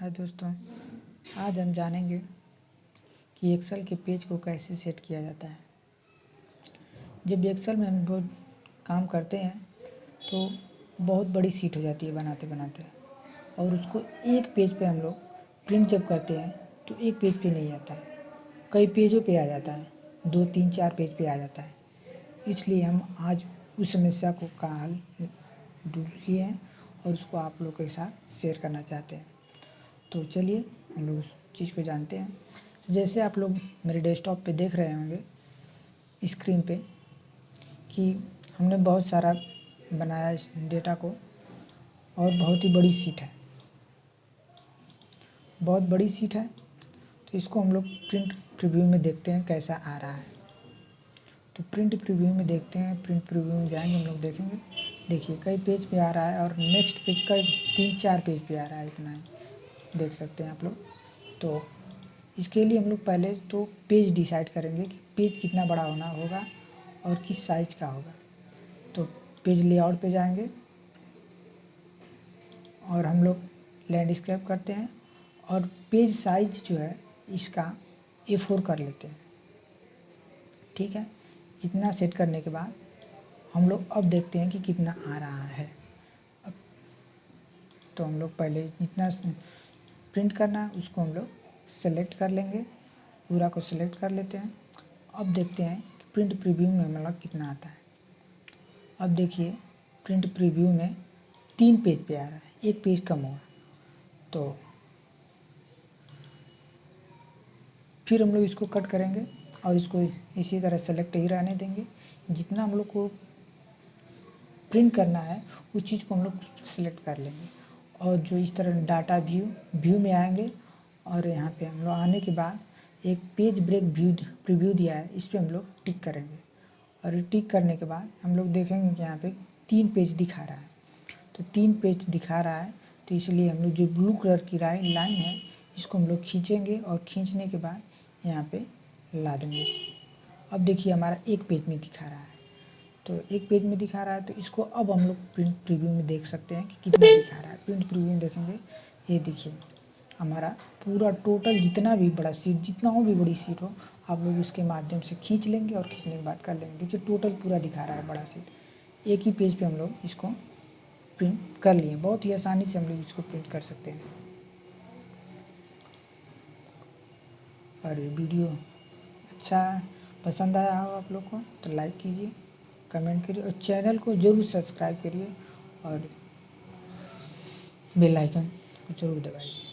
हाय दोस्तों, आज हम जानेंगे कि एक्सेल के पेज को कैसे सेट किया जाता है। जब एक्सेल में हम बहुत काम करते हैं तो बहुत बड़ी सीट हो जाती है बनाते बनाते। और उसको एक पेज पे हम लोग प्रिंट जब करते हैं तो एक पेज पे नहीं आता है। कई पेजों पे आ जाता है, दो, तीन, चार पेज पे आ जाता है। इसलिए हम आज उस समस्या को का हल ढूंढ लिए हैं और उसको आप लोग के साथ शेयर करना चाहते हैं। तो चलिए, हम लोग उस चीज़ को जानते हैं। तो जैसे आप लोग मेरे डेस्कटॉप पे देख रहे होंगे स्क्रीन पे, कि हमने बहुत सारा बनाया इस डेटा को, और बहुत ही बड़ी सीट है। बहुत बड़ी सीट है तो इसको हम लोग प्रिंट प्रीव्यू में देखते हैं कैसा आ रहा है। तो प्रिंट प्रीव्यू में देखते हैं प्रिंट प्रीव्यू में जाएँगे, हम लोग देखेंगे। देखिए, कई पेज पे आ रहा है, और नेक्स्ट पेज का तीन चार पेज पे आ रहा है इतना ही। देख सकते हैं आप लोग। तो इसके लिए हम लोग पहले तो पेज डिसाइड करेंगे कि पेज कितना बड़ा होना होगा और किस साइज़ का होगा। तो पेज लेआउट पे जाएँगे और हम लोग लैंडस्केप करते हैं और पेज साइज़ जो है इसका ए फोर कर लेते हैं। ठीक है? इतना सेट करने के बाद हम लोग अब देखते हैं कि कितना आ रहा है। अब तो हम लोग पहले जितना प्रिंट करना है, उसको हम लोग सेलेक्ट कर लेंगे। पूरा को सेलेक्ट कर लेते हैं। अब देखते हैं कि प्रिंट प्रीव्यू में मतलब कितना आता है। अब देखिए प्रिंट प्रीव्यू में तीन पेज पे आ रहा है। एक पेज कम हुआ तो फिर हम लोग इसको कट करेंगे और इसको इसी तरह सेलेक्ट ही रहने देंगे। जितना हम लोग को प्रिंट करना है, उस चीज़ को हम लोग सेलेक्ट कर लेंगे। और जो इस तरह डाटा व्यू व्यू में आएँगे और यहाँ पे हम लोग आने के बाद एक पेज ब्रेक व्यू प्रीव्यू दिया है, इस पर हम लोग टिक करेंगे। और टिक करने के बाद हम लोग देखेंगे कि यहाँ पे तीन पेज दिखा रहा है। तो तीन पेज दिखा रहा है तो इसलिए हम लोग जो ब्लू कलर की राय लाइन है, इसको हम लोग खींचेंगे और खींचने के बाद यहाँ पे ला देंगे। अब देखिए हमारा एक पेज में दिखा रहा है। तो एक पेज में दिखा रहा है तो इसको अब हम लोग प्रिंट प्रीव्यू में देख सकते हैं कि कितना दिखा रहा है। प्रिंट प्रीव्यू में देखेंगे, ये देखिए, हमारा पूरा टोटल जितना भी बड़ा सीट जितना हो भी बड़ी सीट हो, आप लोग उसके माध्यम से खींच लेंगे और खींचने के बाद कर लेंगे। देखिए टोटल पूरा दिखा रहा है बड़ा सीट एक ही पेज पे हम लोग इसको प्रिंट कर लिए बहुत ही आसानी से हम लोग इसको प्रिंट कर सकते हैं। और वीडियो अच्छा पसंद आया हो आप लोग को तो लाइक कीजिए। कमेंट करिए और चैनल को ज़रूर सब्सक्राइब करिए और बेल आइकन को ज़रूर दबाइए।